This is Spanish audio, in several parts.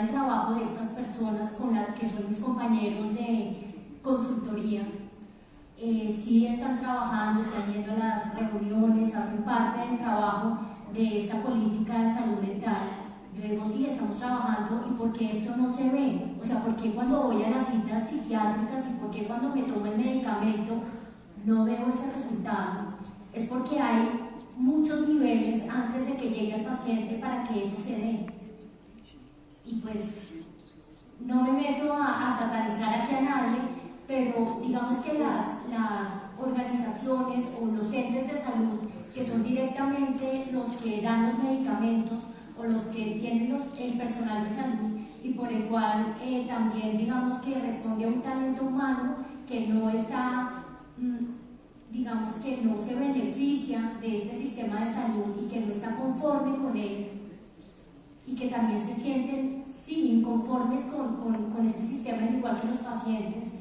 el trabajo de estas personas con la, que son mis compañeros de consultoría. Eh, sí están trabajando, están yendo a las reuniones, hacen parte del trabajo de esta política de salud mental. Yo digo, sí, estamos trabajando y por qué esto no se ve. O sea, ¿por qué cuando voy a las citas psiquiátricas y por qué cuando me tomo el medicamento no veo ese resultado? Es porque hay muchos niveles antes de que llegue el paciente para que eso se dé. Pues no me meto a, satanizar aquí a nadie, pero digamos que las, las organizaciones o los entes de salud que son directamente los que dan los medicamentos o los que tienen el personal de salud y por el cual eh, también digamos que responde a un talento humano que no está, mm, digamos que no se beneficia de este sistema de salud y que no está conforme con él y que también se sienten sí, inconformes con, con, con este sistema, igual que los pacientes,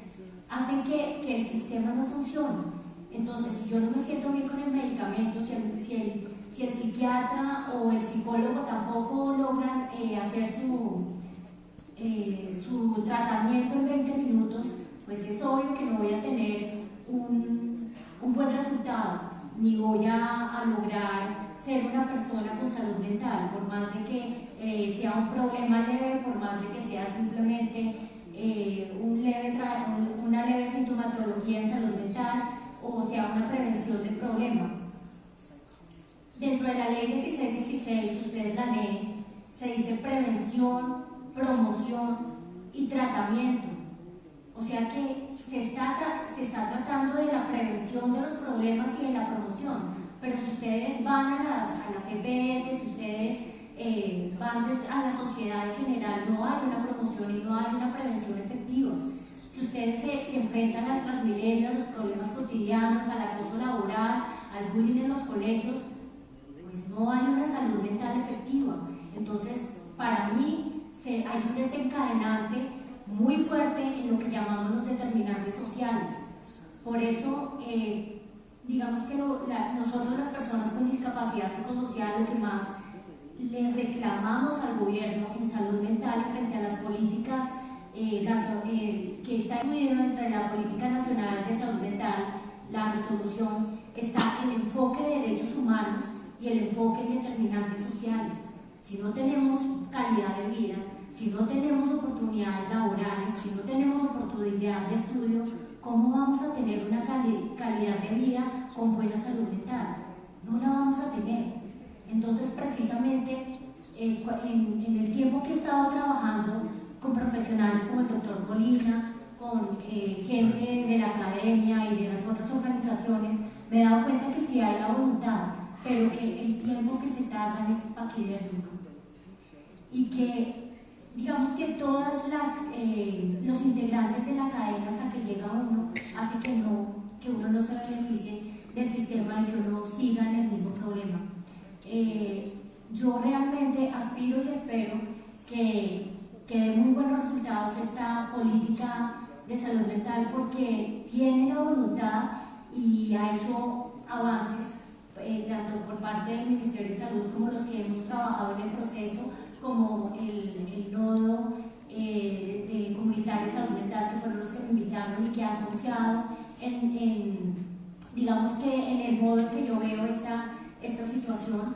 hacen que, que el sistema no funcione. Entonces, si yo no me siento bien con el medicamento, si el, si el, si el psiquiatra o el psicólogo tampoco logran eh, hacer su, eh, su tratamiento en 20 minutos, pues es obvio que no voy a tener un, un buen resultado, ni voy a, a, lograr ser una persona con salud mental, por más de que eh, sea un problema leve, por más de que sea simplemente un leve una leve sintomatología en salud mental, o sea una prevención del problema. Dentro de la ley 1616, si ustedes la leen, se dice prevención, promoción y tratamiento. O sea que se está, se está tratando de la prevención de los problemas y de la promoción. Pero si ustedes van a las, a las EPS, si ustedes eh, van a la sociedad en general, no hay una promoción y no hay una prevención efectiva. Si ustedes se, enfrentan al transmilenio, a los problemas cotidianos, al acoso laboral, al bullying en los colegios, pues no hay una salud mental efectiva. Entonces, para mí, hay un desencadenante muy fuerte en lo que llamamos los determinantes sociales. Por eso, eh, digamos que nosotros las personas con discapacidad psicosocial lo que más le reclamamos al gobierno en salud mental frente a las políticas eh, eh, que está incluido dentro de la Política Nacional de Salud Mental, la resolución, está el enfoque de derechos humanos y el enfoque en determinantes sociales. Si no tenemos calidad de vida, si no tenemos oportunidades laborales, si no tenemos oportunidad de estudio, ¿cómo vamos a tener una calidad de vida con buena salud mental? No la vamos a tener. Entonces, precisamente, eh, en, en el tiempo que he estado trabajando con profesionales como el doctor Molina, con eh, gente de la academia y de las otras organizaciones, me he dado cuenta que sí hay la voluntad, pero que el tiempo que se tarda es paquidérmico. Y que, digamos que todas eh, los integrantes de la cadena hasta que llega uno, hace que, no, que uno no se beneficie del sistema y que uno siga en el mismo problema. Eh, yo realmente aspiro y espero que que dé muy buenos resultados esta política de salud mental porque tiene la voluntad y ha hecho avances eh, tanto por parte del Ministerio de Salud como los que hemos trabajado en el proceso, como el, el nodo eh, de comunitario de salud mental que fueron los que me invitaron y que han confiado en, digamos que en el modo en que yo veo esta, esta situación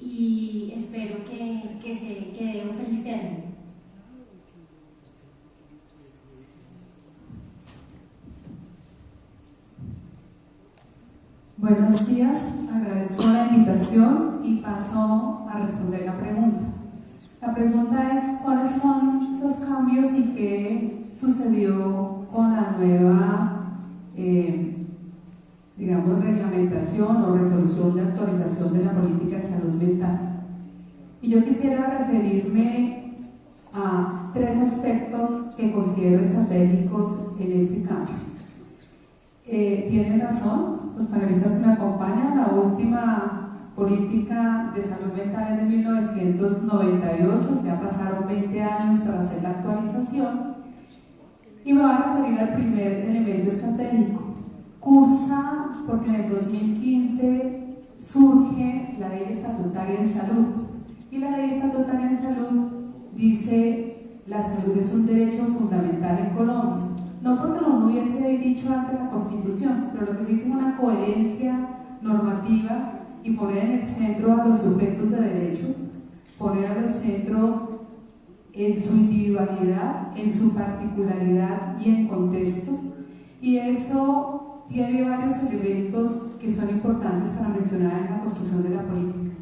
y espero que, que se que dé un feliz término. Buenos días, agradezco la invitación y paso a responder la pregunta. La pregunta es cuáles son los cambios y qué sucedió con la nueva, eh, digamos, reglamentación o resolución de actualización de la política de salud mental. Y yo quisiera referirme a tres aspectos que considero estratégicos en este cambio. Eh, tienen razón los panelistas que me acompañan, la última política de salud mental es de 1998, o sea, pasaron 20 años para hacer la actualización. Y me voy a referir al primer elemento estratégico. Cursa, porque en el 2015 surge la ley estatutaria en salud. Y la ley estatutaria en salud dice la salud es un derecho fundamental en Colombia. No porque lo hubiese dicho antes la Constitución, pero lo que se dice es una coherencia normativa y poner en el centro a los sujetos de derecho, poner al centro en su individualidad, en su particularidad y en contexto. Y eso tiene varios elementos que son importantes para mencionar en la construcción de la política.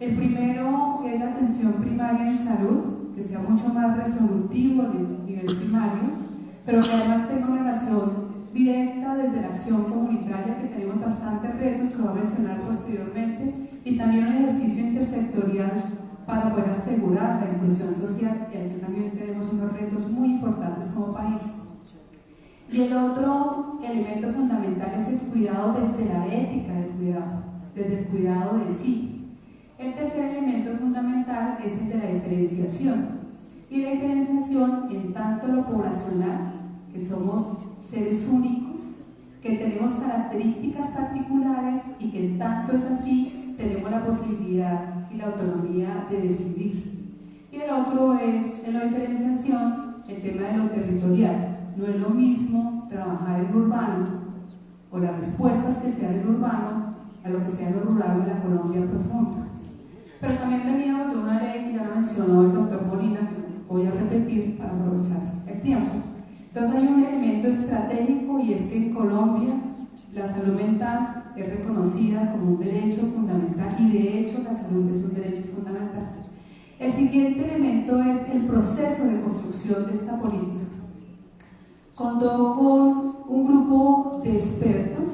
El primero es la atención primaria en salud, que sea mucho más resolutivo en el nivel primario, pero que además tenga una relación directa desde la acción comunitaria, que tenemos bastantes retos que voy a mencionar posteriormente, y también un ejercicio intersectorial para poder asegurar la inclusión social, y aquí también tenemos unos retos muy importantes como país. Y el otro elemento fundamental es el cuidado desde la ética del cuidado, desde el cuidado de sí. El tercer elemento fundamental es el de la diferenciación. Y la diferenciación en tanto lo poblacional, que somos seres únicos, que tenemos características particulares y que en tanto es así, tenemos la posibilidad y la autonomía de decidir. Y el otro es, en la diferenciación, el tema de lo territorial. No es lo mismo trabajar en urbano o las respuestas que sean en urbano a lo que sea en lo rural de la Colombia profunda. Pero también veníamos de una ley que ya la mencionó el doctor Molina, que voy a repetir para aprovechar el tiempo entonces hay un elemento estratégico y es que en Colombia la salud mental es reconocida como un derecho fundamental y de hecho la salud es un derecho fundamental. El siguiente elemento es el proceso de construcción de esta política. Contó con un grupo de expertos,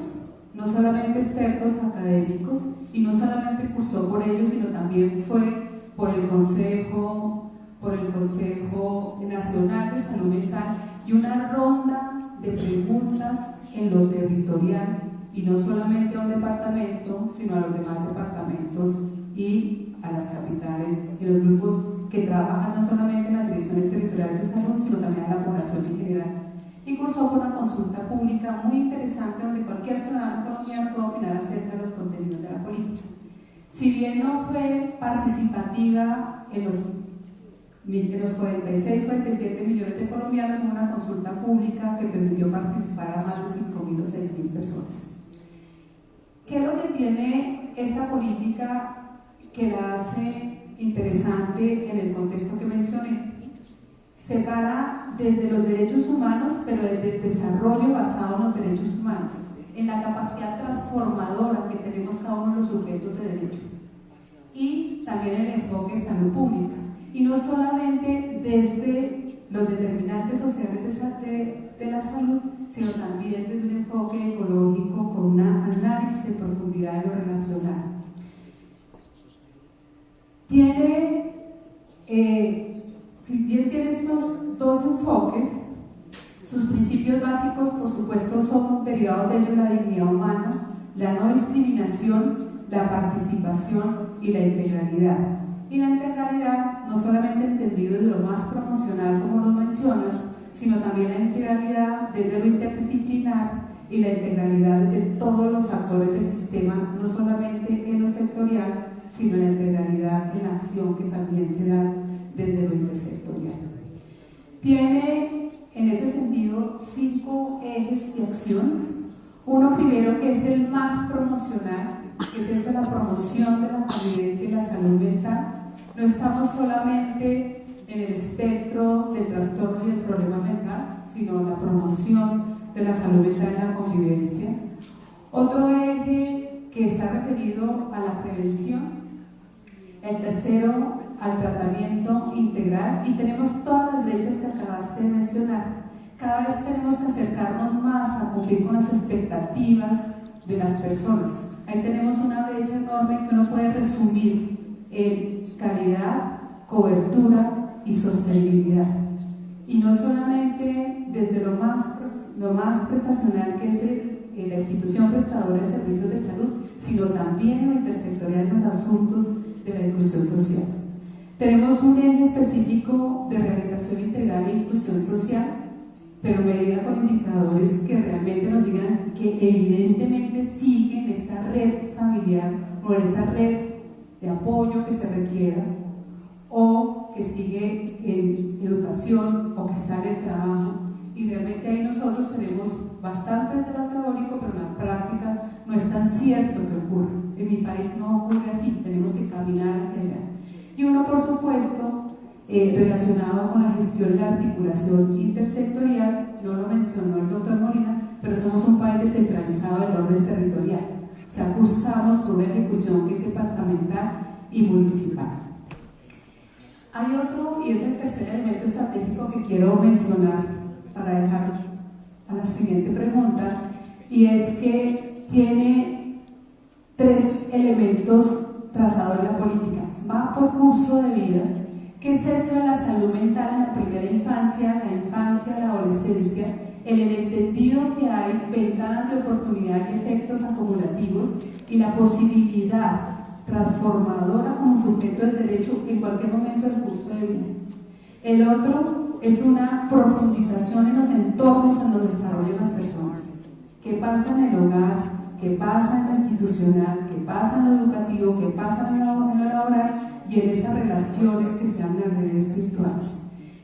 no solamente expertos académicos, y no solamente cursó por ellos, sino también fue por el Consejo, por el Consejo Nacional de Salud Mental y una ronda de preguntas en lo territorial y no solamente a un departamento, sino a los demás departamentos y a las capitales y los grupos que trabajan no solamente en las direcciones territoriales de salud, sino también a la población en general. Y cursó por una consulta pública muy interesante donde cualquier ciudadano colombiano puede opinar acerca de los contenidos de la política. Si bien no fue participativa en los de los 46, 47 millones de colombianos en una consulta pública que permitió participar a más de 5.000 o 6.000 personas. ¿Qué es lo que tiene esta política que la hace interesante en el contexto que mencioné? Separa desde los derechos humanos, pero desde el desarrollo basado en los derechos humanos, en la capacidad transformadora que tenemos cada uno de los sujetos de derecho y también el enfoque de salud pública y no solamente desde los determinantes sociales de, la salud, sino también desde un enfoque ecológico con un análisis de profundidad de lo relacional. Tiene, eh, si bien tiene estos dos enfoques, sus principios básicos, por supuesto, son derivados de ello la dignidad humana, la no discriminación, la participación y la integralidad. Y la integralidad, no solamente entendido desde lo más promocional como lo mencionas, sino también la integralidad desde lo interdisciplinar y la integralidad de todos los actores del sistema, no solamente en lo sectorial, sino la integralidad en la acción que también se da desde lo intersectorial. Tiene en ese sentido cinco ejes de acción. Uno primero que es el más promocional, que es eso, la promoción de la convivencia y la salud mental, no estamos solamente en el espectro del trastorno y el problema mental, sino la promoción de la salud mental y la convivencia. Otro eje que está referido a la prevención. El tercero, al tratamiento integral. Y tenemos todas las brechas que acabaste de mencionar. Cada vez tenemos que acercarnos más a cumplir con las expectativas de las personas. Ahí tenemos una brecha enorme que uno puede resumir en calidad, cobertura y sostenibilidad. Y no solamente desde lo más, lo más prestacional que es la institución prestadora de servicios de salud, sino también en lo intersectorial en los asuntos de la inclusión social. Tenemos un eje específico de rehabilitación integral e inclusión social, pero medida con indicadores que realmente nos digan que evidentemente siguen esta red familiar o en esta red de apoyo que se requiera o que sigue en educación o que está en el trabajo. Y realmente ahí nosotros tenemos bastante de lo teórico, pero en la práctica no es tan cierto que ocurre. En mi país no ocurre así, tenemos que caminar hacia allá. Y uno, por supuesto, eh, relacionado con la gestión y la articulación intersectorial, no lo mencionó el doctor Molina, pero somos un país descentralizado del orden territorial. O sea, cursamos por una ejecución departamental y municipal. Hay otro, y es el tercer elemento estratégico que quiero mencionar para dejar a la siguiente pregunta, y es que tiene tres elementos trazados en la política. Va por curso de vida, ¿Qué es eso de la salud mental en la primera infancia, la infancia, la adolescencia? El entendido que hay ventanas de oportunidad y efectos acumulativos y la posibilidad transformadora como sujeto del derecho en cualquier momento del curso de vida. El otro es una profundización en los entornos en los desarrollan las personas. ¿Qué pasa en el hogar? ¿Qué pasa en lo institucional? ¿Qué pasa en lo educativo? ¿Qué pasa en lo, en lo laboral? y en esas relaciones que se dan en redes virtuales.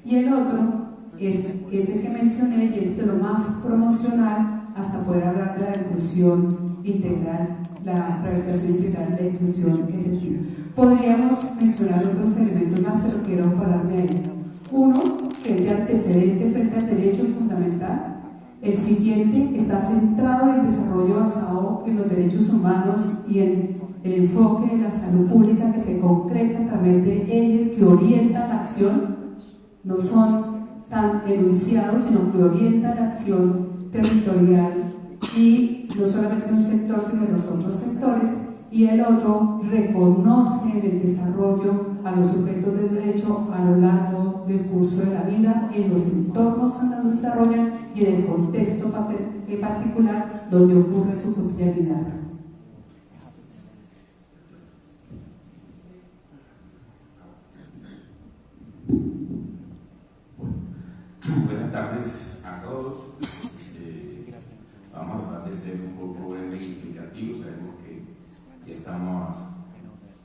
Y el otro, es, que es el que mencioné, y es de lo más promocional hasta poder hablar de la inclusión integral, la rehabilitación integral de inclusión efectiva. Podríamos mencionar otros elementos más, pero quiero pararme ahí. Uno, que es de antecedente frente al derecho fundamental. El siguiente está centrado en el desarrollo basado en los derechos humanos y en el enfoque de la salud pública que se concreta a través de ejes que orientan la acción, no son tan enunciados, sino que orientan la acción territorial y no solamente un sector, sino los otros sectores, y el otro reconoce el desarrollo a los sujetos de derecho a lo largo del curso de la vida, en los entornos donde se desarrollan y en el contexto particular donde ocurre su cotidianidad. Buenas tardes a todos. Eh, vamos a tratar de ser un poco breve y. Sabemos que ya estamos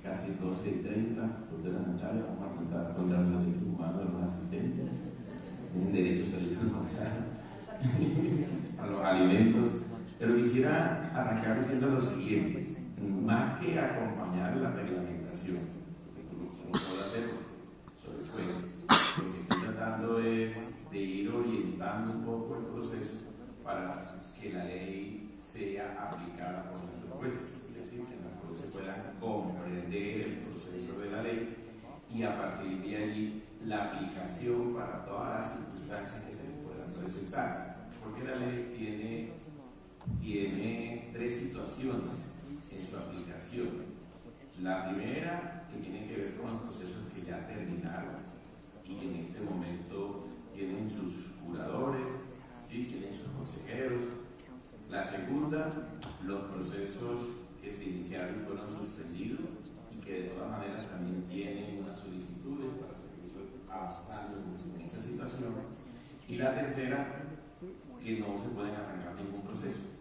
casi 12 y 30, de la Natalia. Vamos a intentar contar los derechos humanos de los asistentes. Tienen derecho a los alimentos. Pero quisiera arrancar diciendo lo siguiente: más que acompañar la reglamentación, como puedo hacer, pues, lo que estoy tratando es de ir orientando un poco el proceso para que la ley sea aplicada por nuestros jueces, es decir, que los jueces puedan comprender el proceso de la ley y a partir de allí la aplicación para todas las circunstancias que se puedan presentar. Porque la ley tiene, tiene tres situaciones en su aplicación. La primera, que tiene que ver con los procesos que ya terminaron y que en este momento tienen sus curadores, sí, tienen sus consejeros. La segunda, los procesos que se iniciaron fueron suspendidos y que de todas maneras también tienen unas solicitudes para seguir avanzando en esa situación. Y la tercera, que no se pueden arrancar ningún proceso.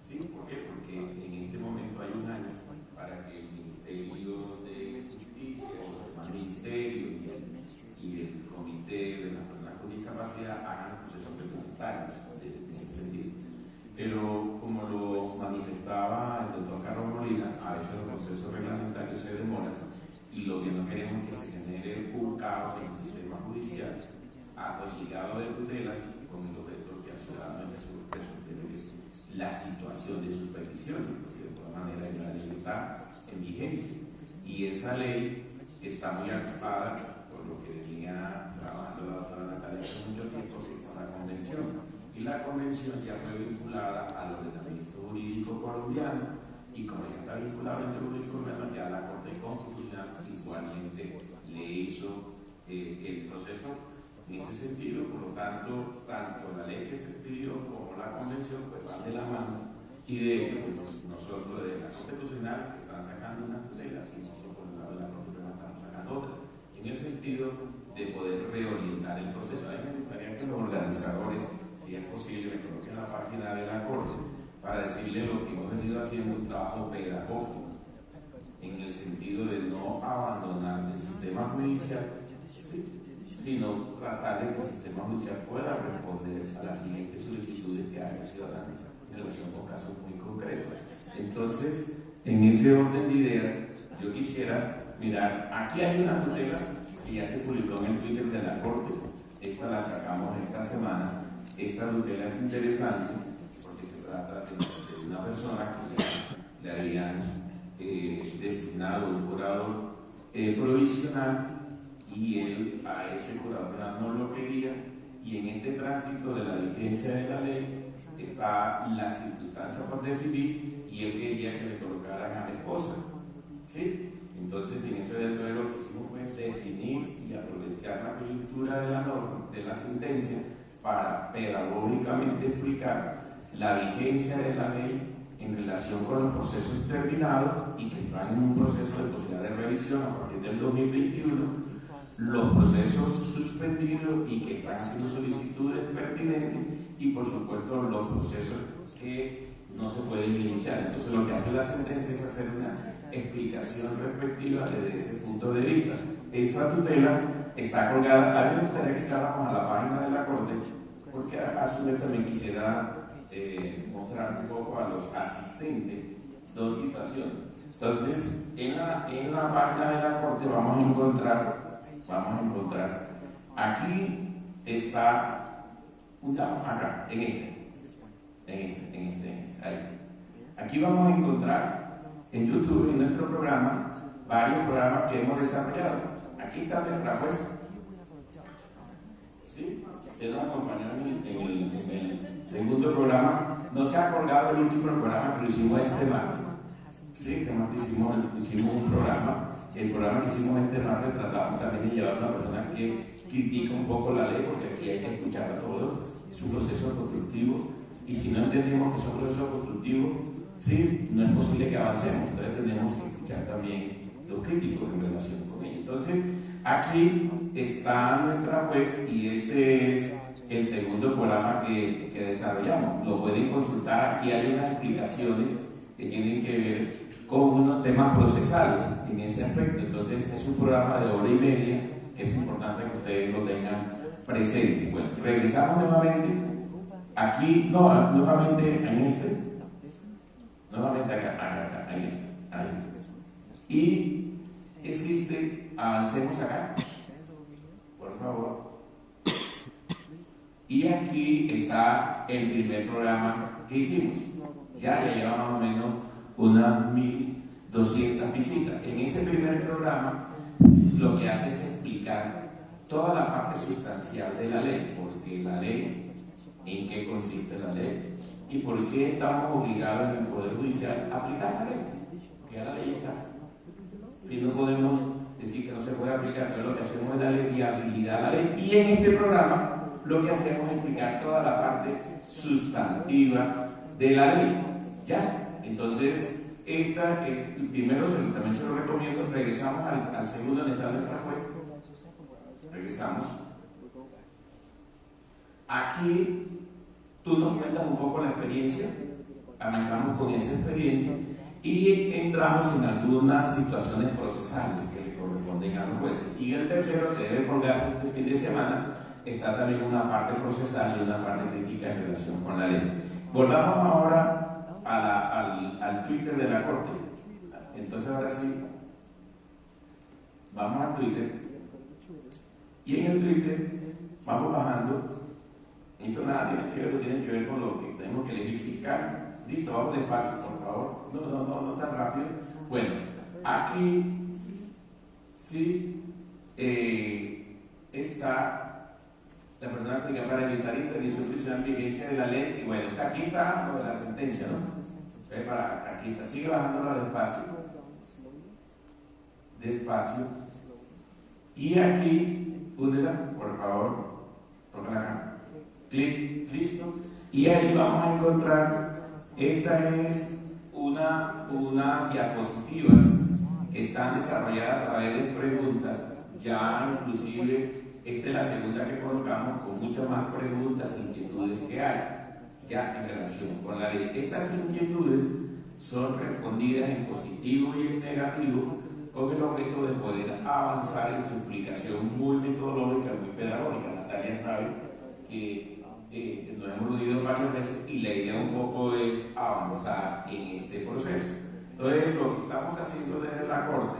¿Sí? ¿Por qué? Porque en este momento hay un año para que el Ministerio de Justicia o el Ministerio y el, Comité de la discapacidad hagan procesos precomunitarios en ese sentido. Pero como lo manifestaba el doctor Carlos Molina, a veces los procesos reglamentarios se demoran y lo que no queremos es que se genere un caos en el sistema judicial atosigado de tutelas con el objeto que al ciudadano resolver la situación de sus peticiones, porque de todas maneras la ley está en vigencia y esa ley está muy ocupada lo que venía trabajando la doctora Natalia hace mucho tiempo con la convención. Y la convención ya fue vinculada al ordenamiento jurídico colombiano y como ya está vinculado al ordenamiento jurídico colombiano, ya la Corte Constitucional igualmente le hizo eh, el proceso en ese sentido. Por lo tanto, tanto la ley que se pidió como la convención pues van de la mano y de hecho pues, nosotros de la Constitucional están sacando una tutela y nosotros por el lado de la Corte estamos sacando otras en el sentido de poder reorientar el proceso. A mí me gustaría que los organizadores, si es posible, me coloquen la página de la Corte para decirle lo que hemos venido haciendo un trabajo pedagógico en el sentido de no abandonar el sistema judicial, sino tratar de que el sistema judicial pueda responder a las siguientes solicitudes que haga el ciudadano en relación con casos muy concretos. Entonces, en ese orden de ideas, yo quisiera mirar, aquí hay una tutela que ya se publicó en el Twitter de la Corte, esta la sacamos esta semana, esta tutela es interesante porque se trata de, una persona que le habían eh, designado un curador eh, provisional y él a ese curador no lo quería y en este tránsito de la vigencia de la ley está la circunstancia por definir y él quería que le colocaran a la esposa. ¿sí? Entonces en eso de lo que hicimos definir y aprovechar la coyuntura de la norma, de la sentencia, para pedagógicamente explicar la vigencia de la ley en relación con los procesos terminados y que están en un proceso de posibilidad de revisión a partir del 2021 los procesos suspendidos y que están haciendo solicitudes pertinentes y por supuesto los procesos que no se pueden iniciar. Entonces lo que hace la sentencia es hacer una explicación respectiva desde ese punto de vista. Esa tutela está colgada, a mí me gustaría que entráramos a la página de la Corte, porque a su vez también quisiera eh, mostrar un poco a los asistentes dos situaciones. Entonces, en la, en la página de la Corte vamos a encontrar vamos a encontrar, aquí está, acá, en este, en este, en este, en este, ahí. Aquí vamos a encontrar en YouTube, en nuestro programa, varios programas que hemos desarrollado. Aquí está nuestra jueza. ¿Sí? Usted nos acompañó en el, segundo programa. No se ha colgado el último programa, pero hicimos este martes. Sí, este martes hicimos, hicimos un programa el programa que hicimos este martes tratamos también de llevar a una persona que critica un poco la ley, porque aquí hay que escuchar a todos, es un proceso constructivo, y si no entendemos que es un proceso constructivo, sí, no es posible que avancemos, entonces tenemos que escuchar también los críticos en relación con ello. Entonces, aquí está nuestra juez y este es el segundo programa que, que desarrollamos. Lo pueden consultar, aquí hay unas explicaciones que tienen que ver con unos temas procesales en ese aspecto. Entonces es un programa de hora y media que es importante que ustedes lo tengan presente. Bueno, regresamos nuevamente aquí, no, nuevamente en este, nuevamente acá, acá, acá, ahí está, ahí. Y existe, avancemos acá, por favor. Y aquí está el primer programa que hicimos. Ya, ya lleva más o menos unas 1.200 visitas. En ese primer programa lo que hace es explicar toda la parte sustancial de la ley, porque la ley, en qué consiste la ley y por qué estamos obligados en el Poder Judicial a aplicar la ley, porque ya la ley está. Y no podemos decir que no se puede aplicar, pero lo que hacemos es darle viabilidad a la ley. Y en este programa lo que hacemos es explicar toda la parte sustantiva de la ley. ¿Ya? Entonces, esta es, primero también se lo recomiendo, regresamos al, segundo donde está nuestra juez. Regresamos. Aquí tú nos cuentas un poco la experiencia, arrancamos con esa experiencia y entramos en algunas situaciones procesales que le corresponden a los jueces. Y el tercero, que debe colgarse este fin de semana, está también una parte procesal y una parte crítica en relación con la ley. Volvamos ahora al, al Twitter de la Corte. Entonces ahora sí, vamos al Twitter. Y en el Twitter vamos bajando. Esto nada tiene que ver, tiene que ver con lo que tenemos que elegir fiscal. Listo, vamos despacio, por favor. No, no, no, no tan rápido. Bueno, aquí sí eh, está la persona que para evitar interdisciplinaria en vigencia de la ley. Y bueno, aquí está lo de la sentencia, ¿no? Para, aquí está, sigue bajándola despacio. Despacio. Y aquí, úndela, por favor, tócala acá. Clic, listo. Y ahí vamos a encontrar, esta es una, una diapositivas que están desarrolladas a través de preguntas, ya inclusive esta es la segunda que colocamos con muchas más preguntas inquietudes que hay ya en relación con la ley. Estas inquietudes son respondidas en positivo y en negativo con el objeto de poder avanzar en su explicación muy metodológica, muy pedagógica. Natalia sabe que eh, nos hemos reunido varias veces y la idea un poco es avanzar en este proceso. Entonces, lo que estamos haciendo desde la Corte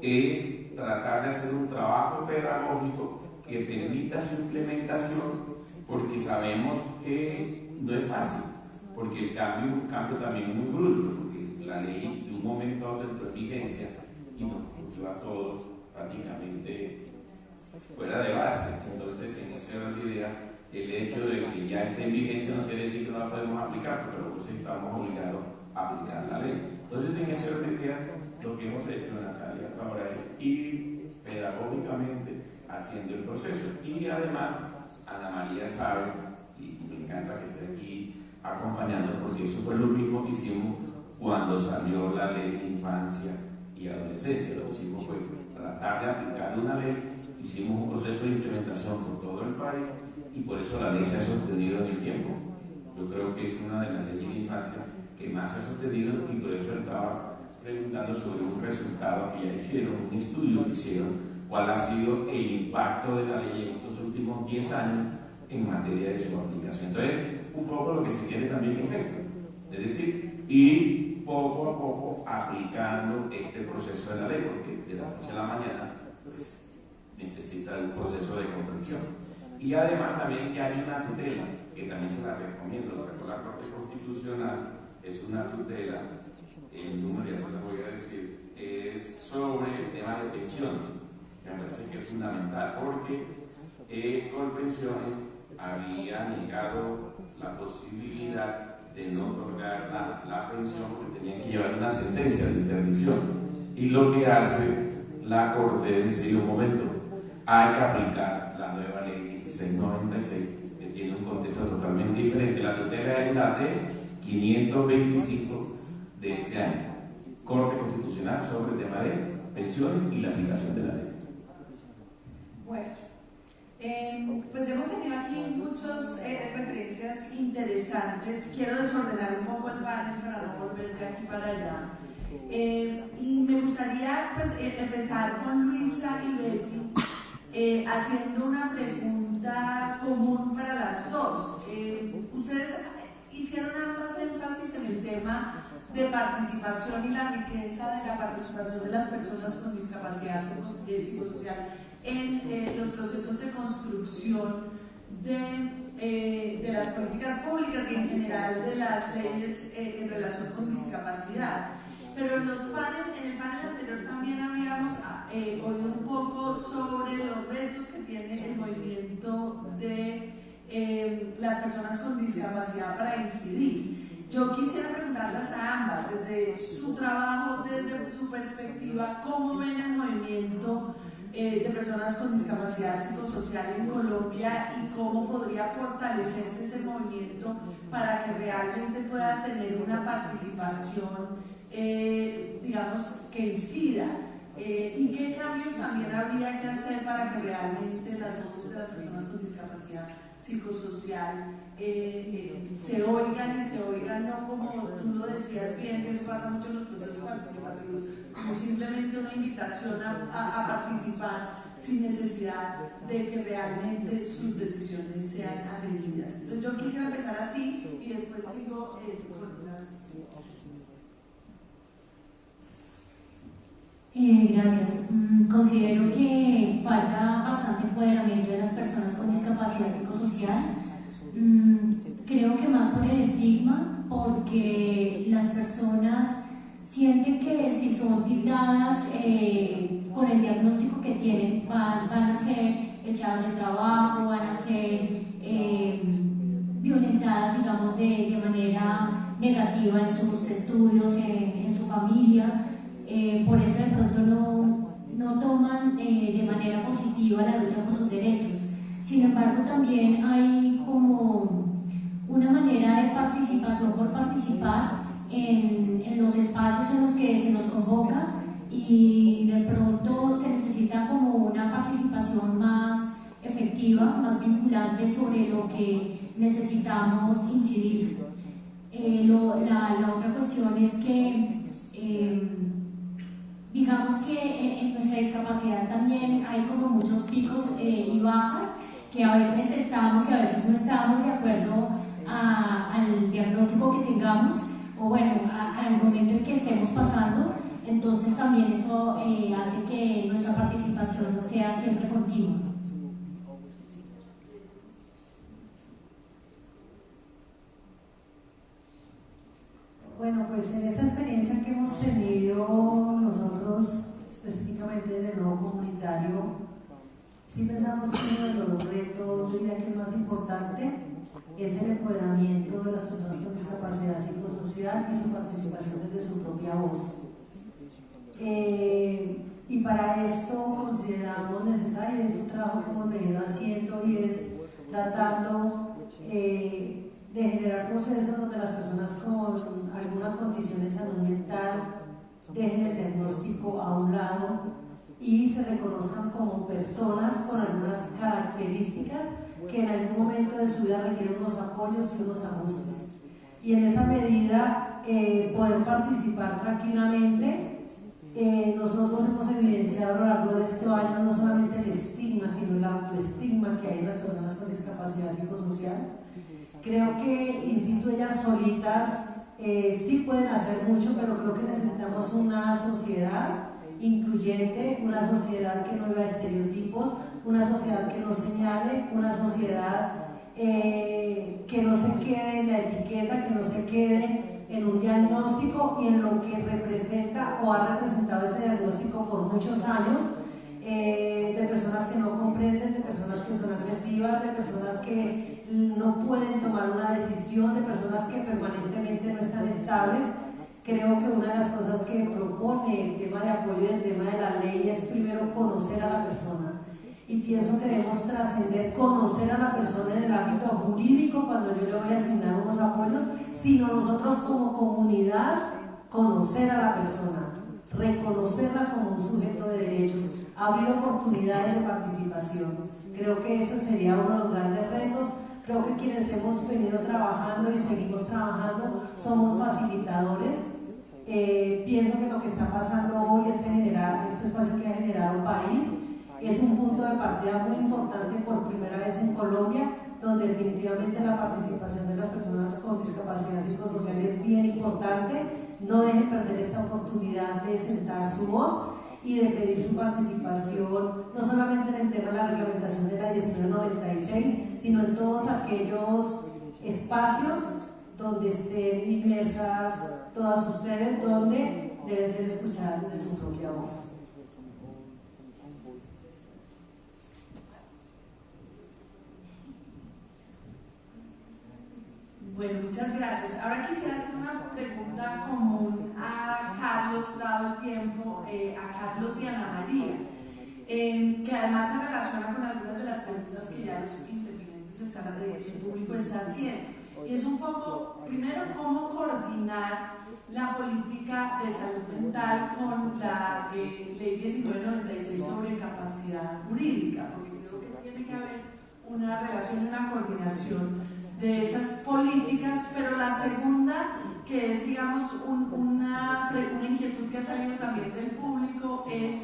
es tratar de hacer un trabajo pedagógico que permita su implementación, porque sabemos que no es fácil, porque el cambio es un cambio también muy brusco, porque la ley de un momento a otro entró en vigencia y nos puso a todos prácticamente fuera de base. Entonces, en esa idea, el hecho de que ya esté en vigencia no quiere decir que no la podemos aplicar, porque luego estamos obligados a aplicar la ley. Entonces, en de ideas, lo que hemos hecho, Natalia, ahora es ir pedagógicamente haciendo el proceso. Y además, Ana María sabe, y me encanta que esté aquí acompañando, porque eso fue lo mismo que hicimos cuando salió la ley de infancia y adolescencia. Lo que hicimos fue tratar de aplicar una ley, hicimos un proceso de implementación por todo el país y por eso la ley se ha sostenido en el tiempo. Yo creo que es una de las leyes de infancia que más se ha sostenido y por eso estaba preguntando sobre un resultado que ya hicieron, un estudio que hicieron, cuál ha sido el impacto de la ley en estos últimos 10 años en materia de su aplicación. Entonces, un poco lo que se quiere también es esto, es decir, ir poco a poco aplicando este proceso de la ley, porque de la noche a la mañana pues, necesita un proceso de comprensión. Y además también que hay una tutela, que también se la recomiendo, lo sacó la Corte Constitucional, es una tutela, el número ya se lo voy a decir, es sobre el tema de pensiones. Me parece que es fundamental porque eh, con pensiones había negado la posibilidad de no otorgar la, la, pensión porque tenían que llevar una sentencia de interdicción. Y lo que hace la Corte es decir, un momento, hay que aplicar la nueva ley 1696, que tiene un contexto totalmente diferente. La tutela es la de 525 de este año. Corte Constitucional sobre el tema de pensiones y la aplicación de la ley. Bueno, eh, pues hemos tenido aquí muchas eh, referencias interesantes. Quiero desordenar un poco el panel para no volver de aquí para allá. Eh, y me gustaría pues, empezar con Luisa y Betty haciendo una pregunta común para las dos. ustedes hicieron más énfasis en el tema de participación y la riqueza de la participación de las personas con discapacidad psicosocial en eh, los procesos de construcción de, eh, de, las políticas públicas y en general de las leyes eh, en relación con discapacidad. Pero en, los panel, en el panel anterior también habíamos oído un poco sobre los retos tiene el movimiento de eh, las personas con discapacidad para incidir. Yo quisiera preguntarlas a ambas, desde su trabajo, desde su perspectiva, cómo ven el movimiento eh, de personas con discapacidad psicosocial en Colombia y cómo podría fortalecerse ese movimiento para que realmente pueda tener una participación, eh, digamos, que incida. ¿Y qué cambios también habría que hacer para que realmente las voces de las personas con discapacidad psicosocial eh, eh, se oigan y se oigan, no como tú lo decías bien, que eso pasa mucho en los procesos participativos, como simplemente una invitación a, participar sin necesidad de que realmente sus decisiones sean atendidas. Entonces yo quisiera empezar así y después sigo eh, con las... gracias. Mm, considero que falta bastante empoderamiento de las personas con discapacidad psicosocial. Mm, creo que más por el estigma, porque las personas sienten que si son tildadas eh, con el diagnóstico que tienen, van, a ser echadas del trabajo, van a ser eh, violentadas, digamos, de, manera negativa en sus estudios, en, su familia. Eh, por eso de pronto no, no toman de manera positiva la lucha por sus derechos. Sin embargo, también hay como una manera de participación por participar en, en, los espacios en los que se nos convoca y de pronto se necesita como una participación más efectiva, más vinculante sobre lo que necesitamos incidir. Eh, la, la, otra cuestión es que eh, digamos que en nuestra discapacidad también hay como muchos picos eh, y bajas, que a veces estamos y a veces no estamos de acuerdo al diagnóstico que tengamos o bueno, al momento en que estemos pasando. Entonces también eso eh, hace que nuestra participación no sea siempre continua. Bueno, pues en esta experiencia que hemos tenido nosotros, específicamente en el nuevo comunitario, sí pensamos que uno de los retos, yo diría que el más importante, es el empoderamiento de las personas con discapacidad psicosocial y su participación desde su propia voz. Eh, y para esto consideramos necesario, es un trabajo que hemos venido haciendo y es tratando eh, de generar procesos donde las personas con alguna condición de salud mental dejen el diagnóstico a un lado y se reconozcan como personas con algunas características que en algún momento de su vida requieren unos apoyos y unos ajustes. Y en esa medida eh, poder participar tranquilamente. Eh, nosotros hemos evidenciado a lo largo de estos años no solamente el estigma, sino el autoestigma que hay en las personas con discapacidad psicosocial Creo que, insisto, ellas solitas eh, sí pueden hacer mucho, pero creo que necesitamos una sociedad incluyente, una sociedad que no viva estereotipos, una sociedad que no señale, una sociedad eh, que no se quede en la etiqueta, que no se quede en un diagnóstico y en lo que representa o ha representado ese diagnóstico por muchos años, eh, de personas que no comprenden, de personas que son agresivas, de personas que no pueden tomar una decisión, de personas que permanentemente no están estables. Creo que una de las cosas que propone el tema de apoyo y el tema de la ley es primero conocer a la persona. Y pienso que debemos trascender, conocer a la persona en el ámbito jurídico cuando yo le voy a asignar unos apoyos, sino nosotros como comunidad conocer a la persona, reconocerla como un sujeto de derechos, abrir oportunidades de participación. Creo que ese sería uno de los grandes retos Creo que quienes hemos venido trabajando y seguimos trabajando somos facilitadores. Eh, pienso que lo que está pasando hoy, este, este espacio que ha generado país, es un punto de partida muy importante por primera vez en Colombia, donde definitivamente la participación de las personas con discapacidad psicosocial es bien importante. No dejen perder esta oportunidad de sentar su voz y de pedir su participación, no solamente en el tema de la reglamentación de la 1996, sino en todos aquellos espacios donde estén inmersas todas ustedes, donde deben ser escuchadas de su propia voz. Bueno, muchas gracias. Ahora quisiera hacer una pregunta común a Carlos, dado el tiempo, eh, a Carlos y a Ana María, eh, que además se relaciona con algunas de las preguntas que ya los intervinientes están, el público está haciendo. Y es un poco, primero, cómo coordinar la política de salud mental con la eh, ley 1996 sobre capacidad jurídica, porque creo que tiene que haber una relación, una coordinación de esas políticas, pero la segunda, que es, digamos, una, una, inquietud que ha salido también del público, es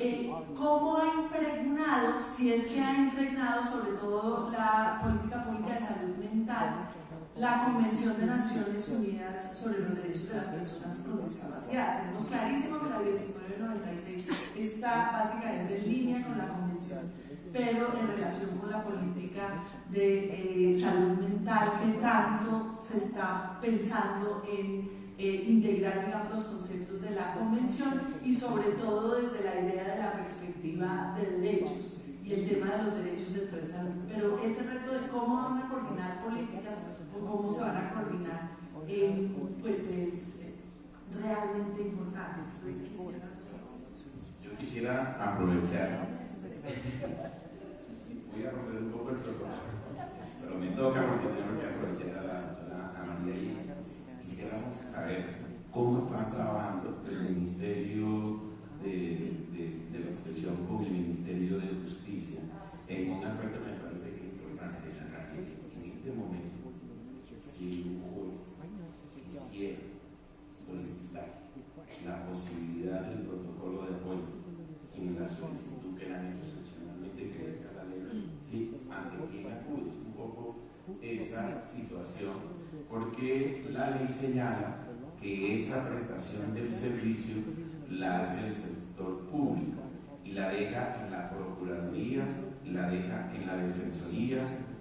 eh, cómo ha impregnado, si es que ha impregnado sobre todo la política pública de salud mental, la Convención de Naciones Unidas sobre los Derechos de las Personas con Discapacidad. Tenemos clarísimo que la 1996 está básicamente en línea con la Convención pero en relación con la política de eh, salud mental que tanto se está pensando en eh, integrar digamos, los conceptos de la convención y sobre todo desde la idea de la perspectiva de derechos y el tema de los derechos de salud. Pero ese reto de cómo van a coordinar políticas o cómo se van a coordinar, eh, pues es realmente importante. Yo quisiera aprovechar voy a romper un poco el protocolo, toca aprovechar a, la. Quisiéramos saber cómo están trabajando el Ministerio de, la Protección con el Ministerio de Justicia en un aspecto me parece que es importante en este momento, si un juez quisiera solicitar la posibilidad del protocolo de apoyo en la solicitud que la negociación esa situación, porque la ley señala que esa prestación del servicio la hace el sector público y la deja en la Procuraduría, la deja en la Defensoría,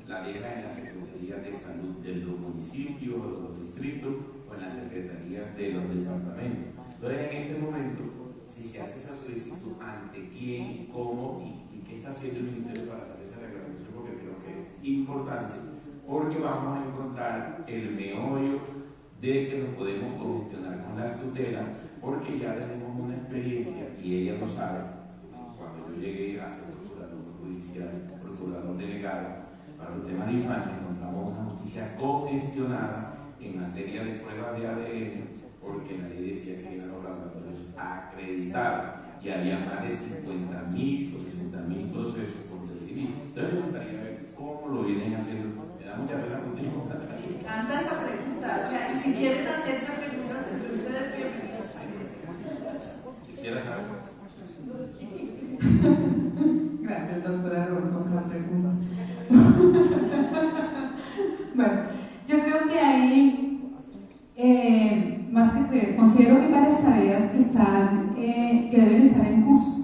la deja en la Secretaría de Salud de los municipios o de los distritos o en la Secretaría de los departamentos. Entonces, en este momento, si se hace esa solicitud, ¿ante quién, cómo y, qué está haciendo el Ministerio para hacer esa reclamación? Porque creo que es importante, porque vamos a encontrar el meollo de que nos podemos congestionar con las tutelas, porque ya tenemos una experiencia y ella lo sabe. Cuando yo llegué a ser procurador judicial, procurador delegado, para los temas de infancia encontramos una justicia congestionada en materia de pruebas de ADN, porque la ley decía que eran los laboratorios acreditados y había más de 50 mil o 60 mil procesos por definir. Entonces me gustaría ver cómo lo vienen haciendo. Me da mucha pena contigo. Me encanta esa pregunta. O sea, y si quieren hacerse preguntas entre ustedes, Quisiera saber. Gracias, doctora Ron, por la pregunta. bueno, yo creo que ahí, eh, más que creer, considero que hay varias tareas que, están, eh, que deben estar en curso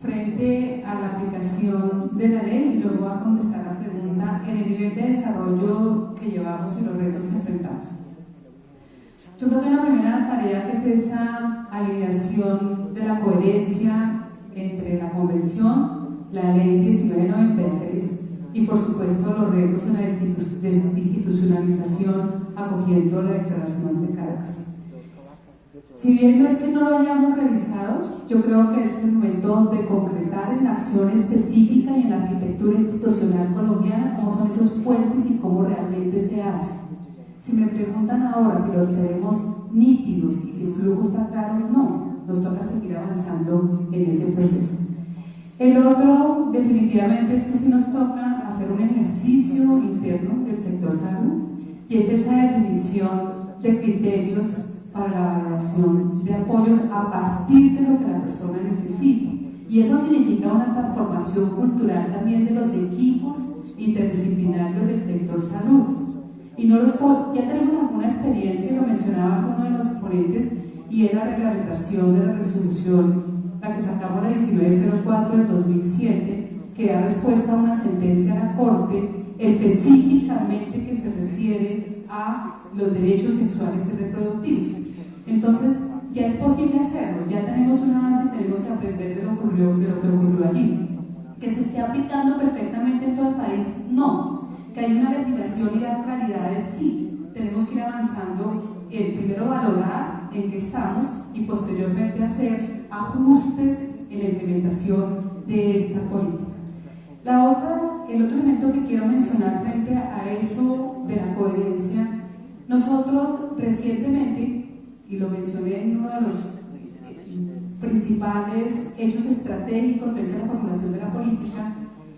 frente a la aplicación de la ley y luego a contestar la pregunta en el nivel de desarrollo que llevamos y los retos que enfrentamos. Yo creo que la primera tarea que es esa alineación de la coherencia entre la Convención, la Ley 1996 y por supuesto los retos en la institucionalización acogiendo la Declaración de Caracas. Si bien no es que no lo hayamos revisado, yo creo que es el momento de concretar en la acción específica y en la arquitectura institucional colombiana cómo son esos puentes y cómo realmente se hace. Si me ahora si los tenemos nítidos y si el flujo está claro, no, nos toca seguir avanzando en ese proceso. El otro, definitivamente, es que si nos toca hacer un ejercicio interno del sector salud y es esa definición de criterios para la valoración de apoyos a partir de lo que la persona necesita. Y eso significa una transformación cultural también de los equipos interdisciplinarios del sector salud. Y no los, ya tenemos alguna experiencia, lo mencionaba alguno de los ponentes, y es la reglamentación de la resolución, la que sacamos la 1904 del 2007, que da respuesta a una sentencia a la Corte específicamente que se refiere a los derechos sexuales y reproductivos. Entonces, ya es posible hacerlo, ya tenemos un avance y tenemos que aprender de lo, ocurrió, de lo que ocurrió allí. Que se esté aplicando perfectamente en todo el país, no. Que hay una legislación y dar claridades, sí. Tenemos que ir avanzando en primero valorar en qué estamos y posteriormente hacer ajustes en la implementación de esta política. La otra, el otro elemento que quiero mencionar frente a eso de la coherencia, nosotros recientemente, y lo mencioné en uno de los principales hechos estratégicos frente a la formulación de la política,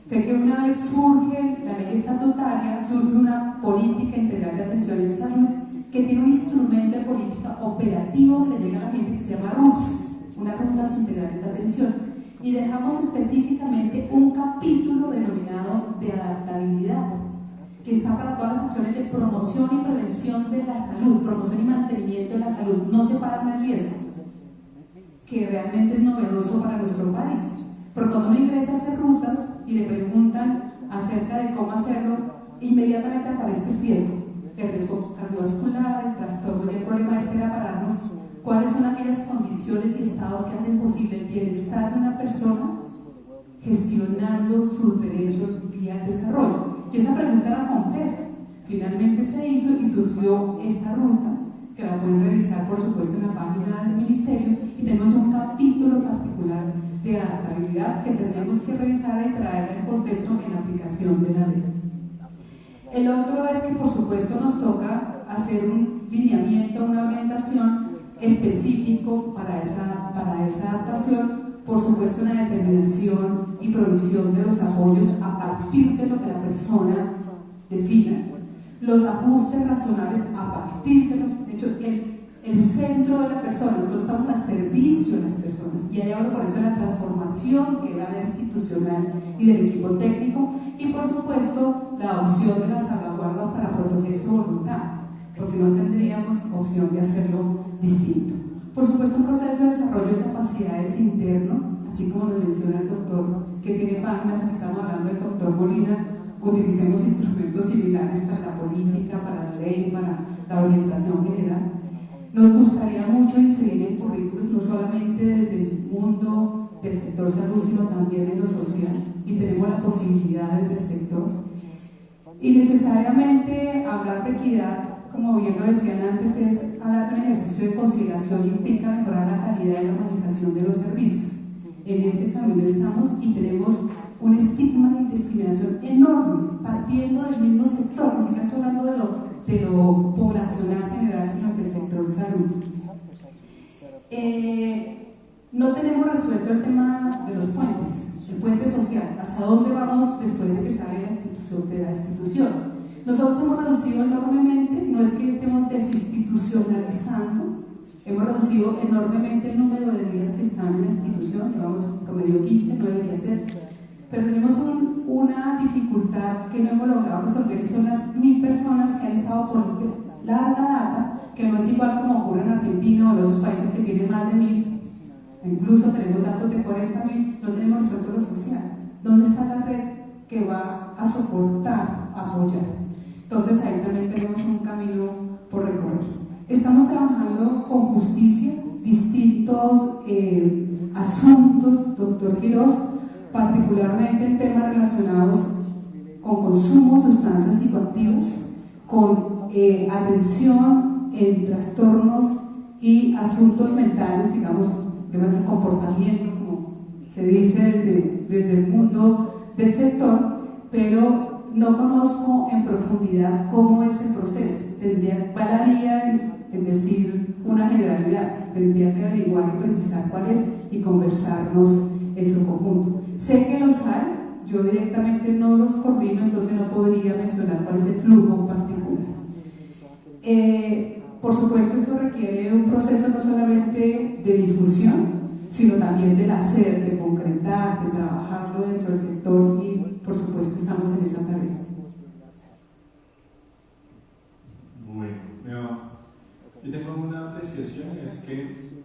fue que una vez surge la ley estatutaria, surge una política integral de atención en salud que tiene un instrumento de política operativo que le llega a la gente que se llama RUTS, una rutas integrales de atención y dejamos específicamente un capítulo denominado de adaptabilidad, que está para todas las acciones de promoción y prevención de la salud, promoción y mantenimiento de la salud, no separan el riesgo, que realmente es novedoso para nuestro país. Porque cuando uno ingresa a hacer rutas y le preguntan acerca de cómo hacerlo, inmediatamente aparece el riesgo, el riesgo cardiovascular, el trastorno y el problema este era pararnos ¿Cuáles son aquellas condiciones y estados que hacen posible el bienestar de una persona gestionando sus derechos vía desarrollo? Y esa pregunta era compleja. Finalmente se hizo y surgió esta ruta, que la pueden revisar por supuesto en la página del Ministerio, y tenemos un capítulo particular de adaptabilidad que tendríamos que revisar y traerla en contexto en la aplicación de la ley. El otro es que por supuesto nos toca hacer un lineamiento, una orientación específico para esa, para esa adaptación, por supuesto una determinación y provisión de los apoyos a partir de lo que la persona defina, los ajustes razonables a partir de los, hecho, el, el centro de la persona, nosotros estamos al servicio de las personas y ahí hablo por eso la transformación que va a institucional y del equipo técnico y por supuesto la opción de las salvaguardas para proteger su voluntad, porque no tendríamos opción de hacerlo distinto. Por supuesto un proceso de desarrollo de capacidades interno, así como nos menciona el doctor, que tiene páginas, aquí estamos hablando del doctor Molina, utilicemos instrumentos similares para la política, para la ley, para la orientación general. Nos gustaría mucho incidir en currículos no solamente desde el mundo del sector salud, sino también en lo social, y tenemos la posibilidad desde el sector. Y necesariamente hablar de equidad, como bien lo decían antes, es hablar de un ejercicio de consideración y implica mejorar la calidad y la organización de los servicios. En este camino estamos y tenemos un estigma de discriminación enorme, partiendo del mismo sector, ni siquiera estoy hablando de lo, de lo poblacional general, sino del sector salud. Eh, no tenemos resuelto el tema de los puentes, el puente social, hacia dónde vamos después de que sale la institución de la institución. Nosotros hemos reducido enormemente, no es que estemos desinstitucionalizando, hemos reducido enormemente el número de días que están en la institución, llevamos promedio 15, no debería ser, pero tenemos una dificultad que no hemos logrado resolver y son las mil personas que han estado por larga data, que no es igual como ocurre en Argentina o en otros países que tienen más de mil, incluso tenemos datos de 40 mil, no tenemos resuelto lo social. ¿Dónde está la red que va a soportar, apoyar? Entonces ahí también tenemos un camino por recorrer. Estamos trabajando con justicia, distintos eh, asuntos, doctor Quiroz, particularmente en temas relacionados con consumo, sustancias psicoactivas, con eh, atención en trastornos y asuntos mentales, digamos, problemas de comportamiento, como se dice desde, el mundo del sector, pero no conozco en profundidad cómo es el proceso. Tendría, valaría en, en decir una generalidad, tendría que averiguar y precisar cuál es y conversarnos en su conjunto. Sé que los hay, yo directamente no los coordino, entonces no podría mencionar cuál es el flujo particular. Eh, por supuesto, esto requiere un proceso no solamente de difusión, sino también del hacer, de concretar, de trabajarlo dentro del sector y, por supuesto, estamos en esa tarea. Bueno, yo tengo una apreciación, es que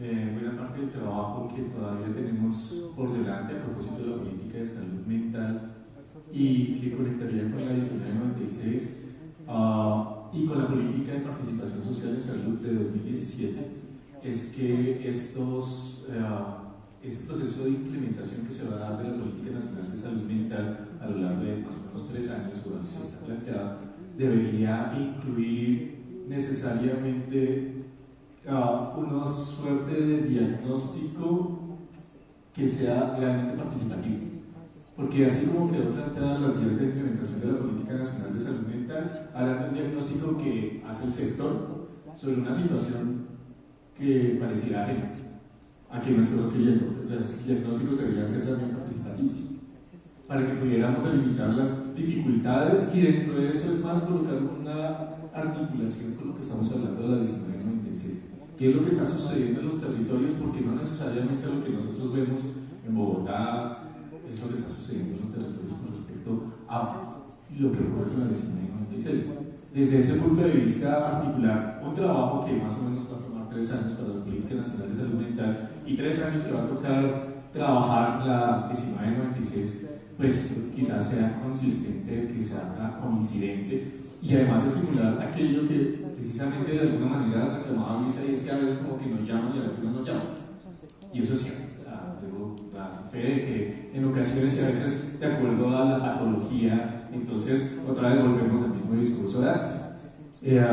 eh, buena parte del trabajo que todavía tenemos por delante a propósito de la política de salud mental y que conectaría con la 1996 uh, y con la política de participación social en salud de 2017 es que estos, uh, este proceso de implementación que se va a dar de la Política Nacional de Salud Mental a lo largo de más o menos tres años, o así está planteado, debería incluir necesariamente uh, una suerte de diagnóstico que sea realmente participativo. Porque así como quedó planteada las vías de implementación de la Política Nacional de Salud Mental, hablan de un diagnóstico que hace el sector sobre una situación que pareciera ajena a que nuestros diagnósticos deberían ser también participativos para que pudiéramos delimitar las dificultades y dentro de eso es más colocar una articulación con lo que estamos hablando de la 1996 qué es lo que está sucediendo en los territorios, porque no necesariamente lo que nosotros vemos en Bogotá es lo que está sucediendo en los territorios con respecto a lo que ocurre con la 1996. Desde ese punto de vista particular, un trabajo que más o menos va a tomar tres años para la Política Nacional de Salud Mental y tres años que va a tocar trabajar la 1996, pues quizás sea consistente, que sea coincidente y además estimular aquello que precisamente de alguna manera reclamaba Luisa y es que a veces como que nos llaman y a veces no nos llaman. Y eso es cierto. O sea, debo dar fe de que en ocasiones y a veces de acuerdo a la patología, entonces otra vez volvemos al mismo discurso de antes. Eh,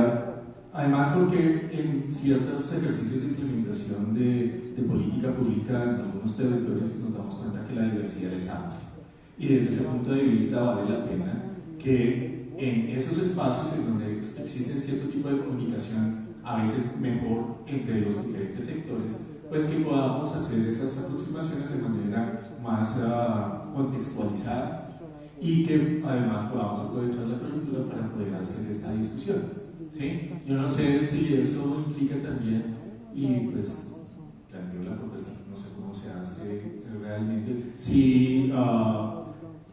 además porque en ciertos ejercicios de implementación de, de política pública en algunos territorios nos damos cuenta que la diversidad es amplia. Y desde ese punto de vista vale la pena que en esos espacios en donde existe cierto tipo de comunicación, a veces mejor entre los diferentes sectores, pues que podamos hacer esas aproximaciones de manera más uh, contextualizada y que además podamos aprovechar la coyuntura para poder hacer esta discusión. ¿sí? Yo no sé si eso implica también, y pues planteo la propuesta, no sé cómo se hace realmente, si uh,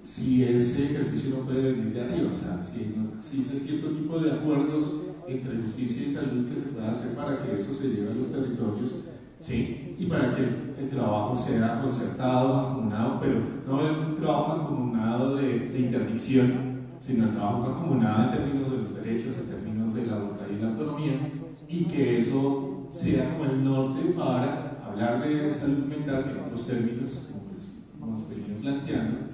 si ese ejercicio no puede venir de arriba, o sea, si no existe cierto tipo de acuerdos entre justicia y salud que se pueda hacer para que eso se lleve a los territorios, ¿sí? Y para que el, trabajo sea concertado, mancomunado, pero no un trabajo mancomunado de, de interdicción, sino el trabajo mancomunado en términos de los derechos, en términos de la voluntad y la autonomía, y que eso sea como el norte para hablar de salud mental en otros términos, como pues, venido planteando,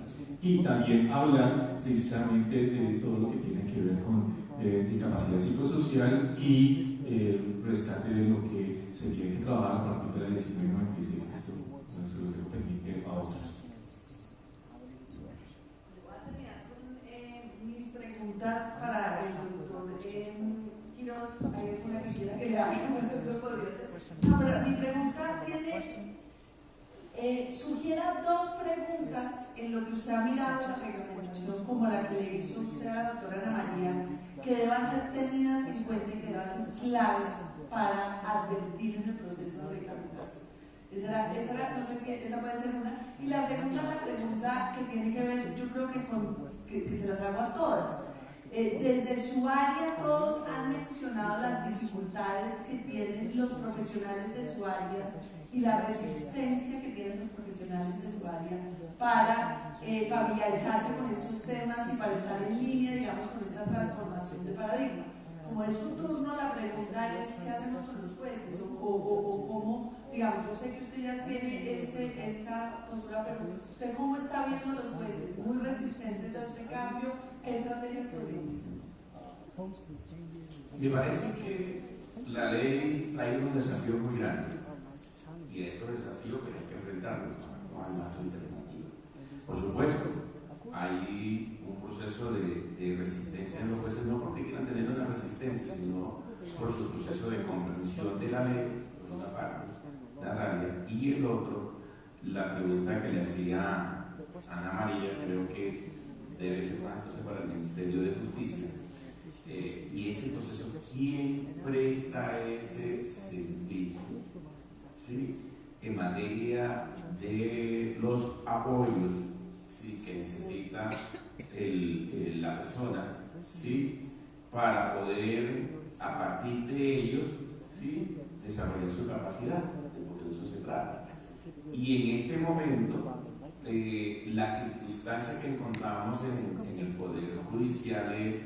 y también hablar precisamente de todo lo que tiene que ver con eh, discapacidad psicosocial y eh, rescate de lo que se tiene que trabajar a partir de la 1996, que esto no se lo permite a otros. Eh, mis preguntas para el doctor eh, Quiroz. ¿Hay alguna que quiera que le haga? No, pero mi pregunta tiene eh, sugiera dos preguntas en lo que usted ha mirado la reglamentación, como la que le hizo usted a la doctora Ana María, que deban ser tenidas en cuenta y que deban ser claves para advertir en el proceso de reglamentación. Esa, esa, no sé si esa puede ser una. Y la segunda, la pregunta que tiene que ver, yo creo que, con, que, se las hago a todas. Eh, desde su área todos han mencionado las dificultades que tienen los profesionales de su área y la resistencia que tienen los profesionales de su área para eh, familiarizarse con estos temas y para estar en línea, digamos, con esta transformación de paradigma. Como es su turno, la pregunta es qué hacemos con los jueces o, cómo, digamos, yo sé que usted ya tiene este, esta postura, pero usted cómo está viendo a los jueces muy resistentes a este cambio, qué estrategias podríamos tener. Me parece que la ley trae un desafío muy grande y estos desafíos que hay que enfrentarlos, no hay más alternativa. Por supuesto, hay un proceso de, resistencia en los jueces, no porque quieran tener una resistencia, sino por su proceso de comprensión de la ley, por una parte, Natalia, y el otro, la pregunta que le hacía Ana María, creo que debe ser más entonces para el Ministerio de Justicia. Eh, y ese proceso, ¿quién presta ese servicio? En materia de los apoyos que necesita la persona ¿sí? para poder a partir de ellos ¿sí? desarrollar su capacidad, porque de eso se trata. Y en este momento, eh, la circunstancia que encontramos en, el Poder Judicial es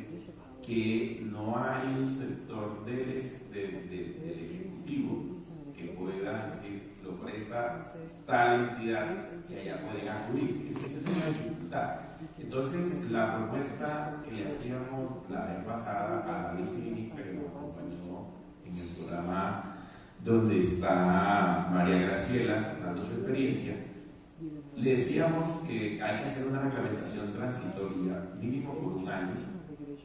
que no hay un sector del Ejecutivo que pueda decir, lo presta tal entidad que allá pueden acudir. Esa es una dificultad. Entonces, la propuesta que hacíamos la vez pasada a la viceministra que nos acompañó en el programa donde está María Graciela dando su experiencia, le decíamos que hay que hacer una reglamentación transitoria mínimo por un año,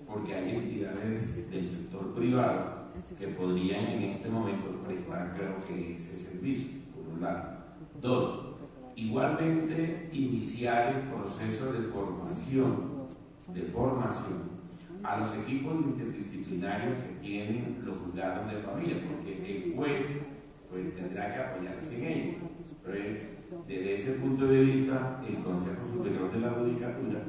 porque hay entidades del sector privado que podrían en este momento prestar, creo que ese servicio, por un lado. Dos, igualmente iniciar el proceso de formación, de formación a los equipos interdisciplinarios que tienen los juzgados de familia, porque el juez pues tendrá que apoyarse en ellos. Entonces, desde ese punto de vista, el Consejo Superior de la Judicatura,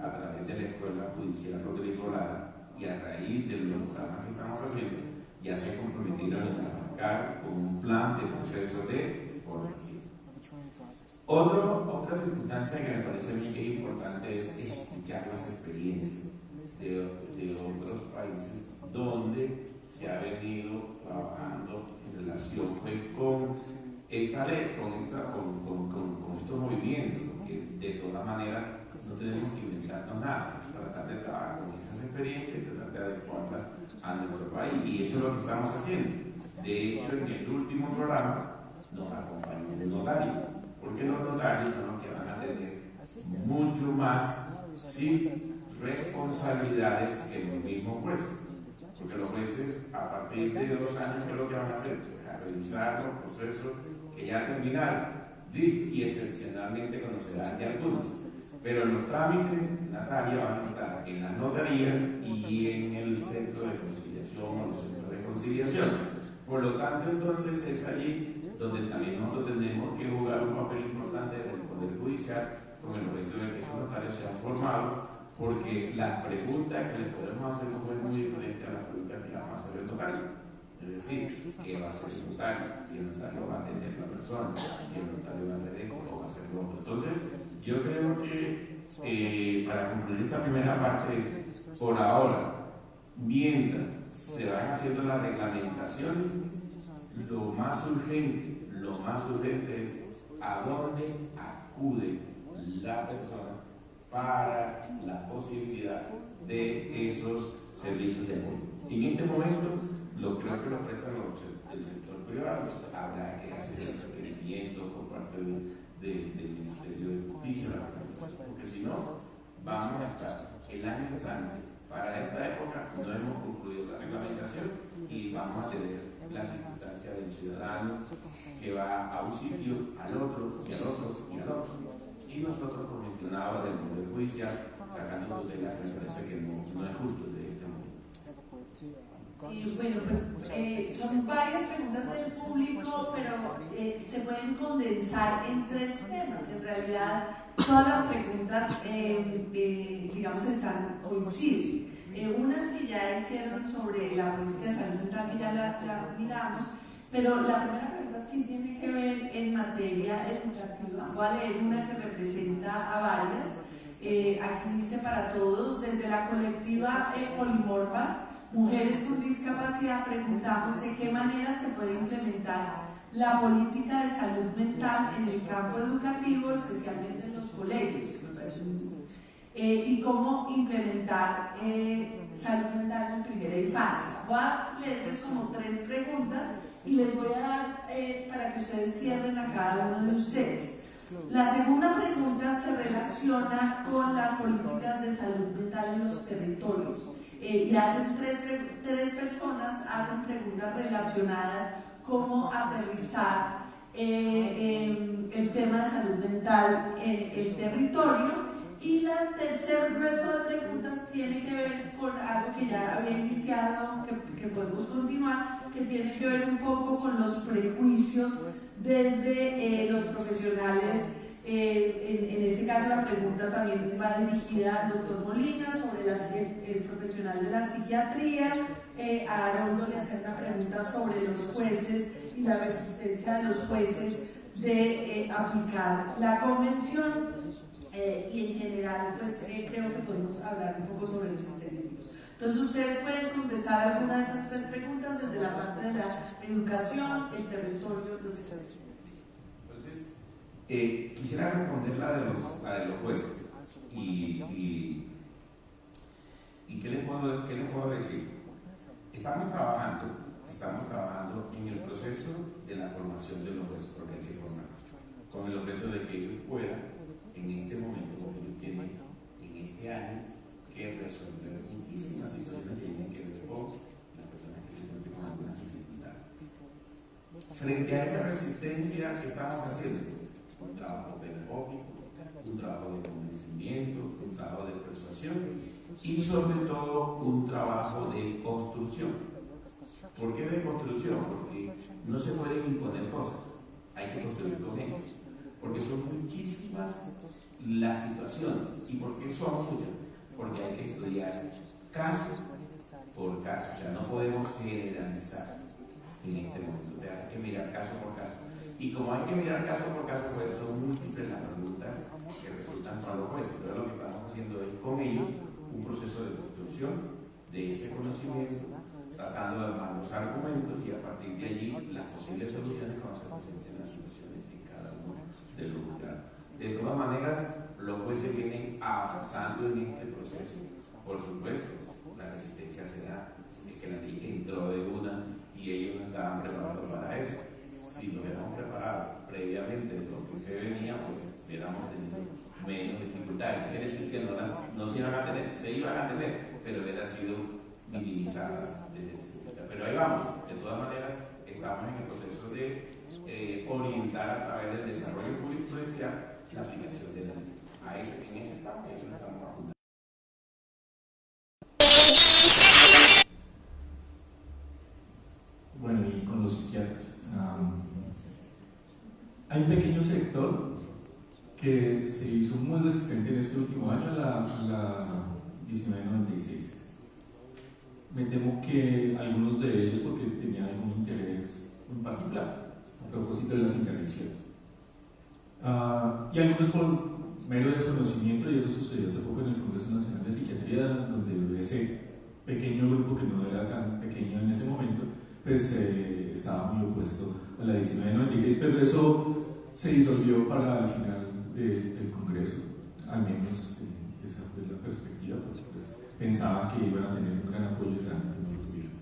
a través de la Escuela Judicial Rodrigo Lara, y a raíz de los programas que estamos haciendo, ya se comprometieron a arrancar con un plan de proceso de formación. otra circunstancia que me parece a mí que es importante es escuchar las experiencias de, otros países donde se ha venido trabajando en relación pues, con esta ley, con, esta, con, con, estos movimientos, porque de todas maneras no tenemos que inventarnos nada, tratar de trabajar con esas experiencias y tratar de adecuarlas a nuestro país. Y eso es lo que estamos haciendo. De hecho, en el último programa nos acompañó un notario, porque los notarios son los que van a tener mucho más sin responsabilidades que los mismos jueces. Porque los jueces, a partir de dos años, ¿qué es lo que van a hacer? A revisar los procesos que ya terminaron y excepcionalmente conocerán de algunos. Pero los trámites, Natalia, van a estar en las notarías y en el centro de conciliación o los centros de conciliación. Por lo tanto, entonces es allí donde también nosotros tenemos que jugar un papel importante del Poder Judicial con el objeto de que esos notarios sean formados, porque las preguntas que les podemos hacer no pueden muy diferentes a las preguntas que vamos a hacer el notario. Es decir, ¿qué va a hacer el notario? Si el notario va a atender a la persona, si el notario va a hacer esto o va a hacer lo otro. Entonces, yo creo que eh, para concluir esta primera parte es, por ahora, mientras se van haciendo las reglamentaciones, lo más urgente, lo más urgente es a dónde acude la persona para la posibilidad de esos servicios de apoyo. En este momento, lo creo que lo prestan los, el sector privado, habrá que hacer el requerimiento por parte de, de, del de Porque si no, vamos a estar el año antes. Para esta época no hemos concluido la reglamentación y vamos a tener la circunstancia del ciudadano que va a un sitio, al otro, y al otro, y al otro. Y nosotros congestionados del Poder Judicial, sacando tutela, me parece que no, no es justo de este momento. Y bueno, pues eh, son varias preguntas del público, pero eh, se pueden condensar en tres temas. En realidad, todas las preguntas, eh, eh digamos, están coinciden. Eh, unas que ya hicieron sobre la política de salud mental, que ya la, la miramos, pero la primera pregunta sí tiene que ver en materia educativa. Voy a leer una que representa a varias. Eh, aquí dice para todos, desde la colectiva eh, Polimorfas, Mujeres con Discapacidad, preguntamos de qué manera se puede implementar la política de salud mental en el campo educativo, especialmente en los colegios, eh, y cómo implementar eh, salud mental en primera infancia. Voy a leerles como tres preguntas y les voy a dar eh, para que ustedes cierren a cada uno de ustedes. La segunda pregunta se relaciona con las políticas de salud mental en los territorios. Y hacen tres, tres personas hacen preguntas relacionadas cómo aterrizar el tema de salud mental en el territorio y la tercer grueso de preguntas tiene que ver con algo que ya había iniciado, que, que podemos continuar, que tiene que ver un poco con los prejuicios desde eh, los profesionales. Eh, en, este caso la pregunta también va dirigida al doctor Molina sobre el, profesional de la psiquiatría. Eh, a Arondo le hace una pregunta sobre los jueces y la resistencia de los jueces de aplicar la convención. Eh, y en general, pues eh, creo que podemos hablar un poco sobre los estereotipos. Entonces, ustedes pueden contestar alguna de esas tres preguntas desde la parte de la educación, el territorio, los estereotipos. Eh, quisiera responder la de los, la de los jueces. Y, ¿qué, les puedo, ¿qué les puedo decir? Estamos trabajando, estamos trabajando en el proceso de la formación de los jueces, porque hay que formar, con el objeto de que ellos puedan en este momento, porque ellos tienen en este año que resolver muchísimas situaciones que tienen que ver con las personas que se encuentran con algunas dificultades. Frente a esa resistencia que estamos haciendo, trabajo pedagógico, un trabajo de convencimiento, un trabajo de persuasión y sobre todo un trabajo de construcción. ¿Por qué de construcción? Porque no se pueden imponer cosas, hay que construir con ellos porque son muchísimas las situaciones. ¿Y por qué son muchas? Porque hay que estudiar caso por caso, o sea, no podemos generalizar en este momento, hay que mirar caso por caso. Y como hay que mirar caso por caso, pues son múltiples las preguntas que resultan para los jueces. Entonces lo que estamos haciendo es con ellos un proceso de construcción de ese conocimiento, tratando de armar los argumentos y a partir de allí las posibles soluciones cuando se presenten las soluciones de De todas maneras, los jueces vienen avanzando en este proceso. Por supuesto, la resistencia se da, es que la ley entró de una y ellos no estaban preparados para eso. Si lo hubiéramos preparado previamente de lo que se venía, pues hubiéramos tenido menos dificultades. Quiere decir que no, no se iban a tener, se iban a tener, pero hubiera sido minimizadas desde Pero ahí vamos, de todas maneras, estamos en el proceso de eh, orientar a través del desarrollo jurisprudencial la aplicación de la ley. A eso, en eso estamos apuntando. Bueno, y con los psiquiatras. Hay un pequeño sector que se hizo muy resistente en este último año la, la 1996. Me temo que algunos de ellos porque tenían algún interés en particular a propósito de las intervenciones. Uh, y algunos por mero desconocimiento, y eso sucedió hace poco en el Congreso Nacional de Psiquiatría, donde ese pequeño grupo que no era tan pequeño en ese momento, pues eh, estaba muy opuesto a la 1996, pero eso se disolvió para el final de, del Congreso, al menos eh, esa fue la perspectiva, porque pues, pensaban que iban a tener un gran apoyo y realmente no lo tuvieron.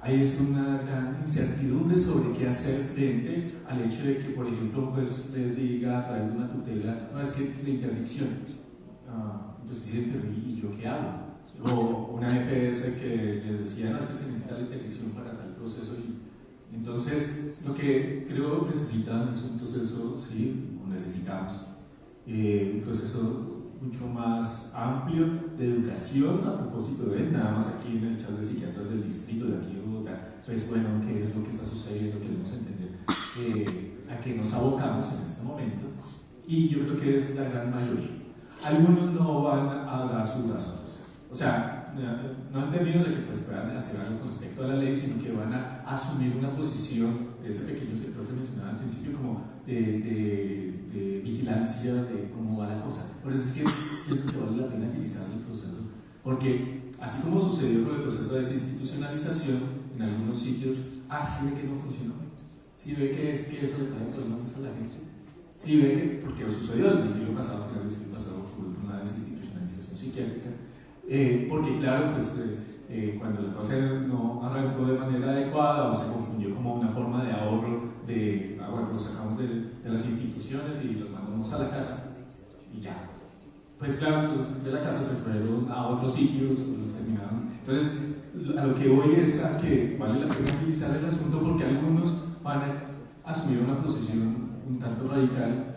Ahí es una gran incertidumbre sobre qué hacer frente al hecho de que, por ejemplo, pues, les diga a través de una tutela, no es que la interdicción, uh, entonces dicen, ¿y yo qué hago? O una EPS que les decía, no, es que se necesita la interdicción para proceso. Y, entonces, lo que creo necesitan es un proceso, sí, necesitamos, eh, un proceso mucho más amplio de educación a propósito de nada más aquí en el chat de psiquiatras del distrito de aquí en Bogotá, pues bueno, qué es lo que está sucediendo, queremos entender eh, a qué nos abocamos en este momento y yo creo que es la gran mayoría. Algunos no van a dar su brazo o sea, no en términos de que pues, puedan hacer algo con respecto a la ley, sino que van a asumir una posición de ese pequeño sector que mencionaba al principio como de, vigilancia de cómo va la cosa. Por eso es que pienso que vale la pena agilizar el proceso, porque así como sucedió con el proceso de desinstitucionalización, en algunos sitios, ah, sí ve que no funcionó, sí ve que, es, que eso le trae problemas a la gente, sí ve que, porque sucedió en el siglo pasado, final del siglo pasado, por una desinstitucionalización psiquiátrica, eh, porque claro, pues eh, eh, cuando la cosa no arrancó de manera adecuada o se confundió como una forma de ahorro de, ah, bueno, los sacamos de, las instituciones y los mandamos a la casa y ya. Pues claro, pues, de la casa se fueron a otros sitios, los terminaron. Entonces, a lo que voy es a que vale la pena utilizar el asunto porque algunos van a asumir una posición un tanto radical